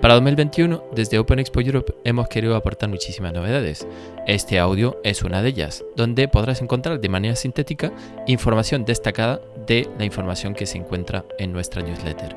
Para 2021, desde Open Expo Europe hemos querido aportar muchísimas novedades. Este audio es una de ellas, donde podrás encontrar de manera sintética información destacada de la información que se encuentra en nuestra newsletter.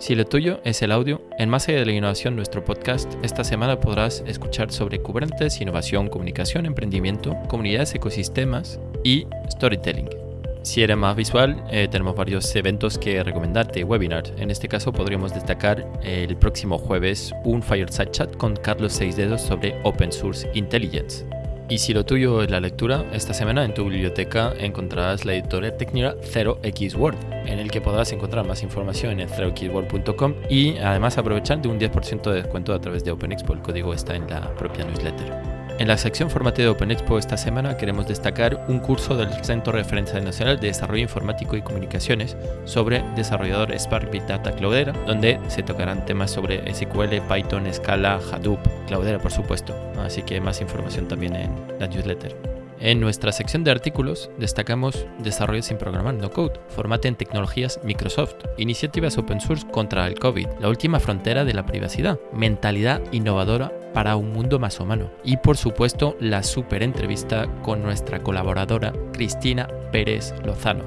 Si lo tuyo es el audio, en Más allá de la innovación, nuestro podcast, esta semana podrás escuchar sobre Kubernetes, innovación, comunicación, emprendimiento, comunidades, ecosistemas y storytelling. Si eres más visual, eh, tenemos varios eventos que recomendarte, webinars. En este caso podríamos destacar el próximo jueves un Fireside Chat con Carlos Seisdedos sobre Open Source Intelligence. Y si lo tuyo es la lectura, esta semana en tu biblioteca encontrarás la editorial técnica 0xWord, en el que podrás encontrar más información en 0xword.com y además aprovechar de un 10% de descuento a través de OpenExpo. El código está en la propia newsletter. En la sección Formate de Open Expo esta semana queremos destacar un curso del Centro de Referencia Nacional de Desarrollo Informático y Comunicaciones sobre desarrollador Spark Big Data Cloudera, donde se tocarán temas sobre SQL, Python, Scala, Hadoop, Cloudera por supuesto, así que más información también en la newsletter. En nuestra sección de artículos destacamos Desarrollo sin programar no code, formate en tecnologías Microsoft, iniciativas open source contra el COVID, la última frontera de la privacidad, mentalidad innovadora para un mundo más humano. Y por supuesto la super entrevista con nuestra colaboradora Cristina Pérez Lozano.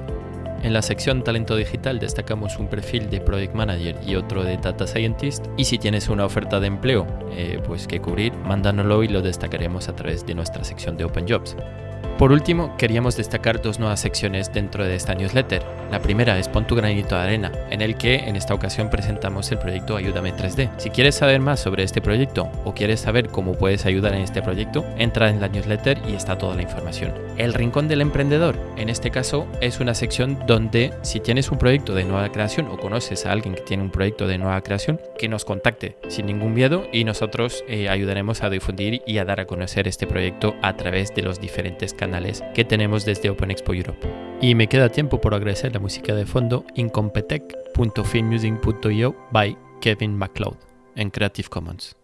En la sección Talento Digital destacamos un perfil de Project Manager y otro de Data Scientist. Y si tienes una oferta de empleo eh, pues que cubrir, mándanoslo y lo destacaremos a través de nuestra sección de Open Jobs. Por último, queríamos destacar dos nuevas secciones dentro de esta newsletter. La primera es Pon tu granito de arena, en el que en esta ocasión presentamos el proyecto Ayúdame 3D. Si quieres saber más sobre este proyecto o quieres saber cómo puedes ayudar en este proyecto, entra en la newsletter y está toda la información. El Rincón del Emprendedor, en este caso, es una sección donde si tienes un proyecto de nueva creación o conoces a alguien que tiene un proyecto de nueva creación, que nos contacte sin ningún miedo y nosotros eh, ayudaremos a difundir y a dar a conocer este proyecto a través de los diferentes canales que tenemos desde Open Expo Europe. Y me queda tiempo por agradecer la música de fondo incompetech.filmmusing.io by Kevin MacLeod en Creative Commons.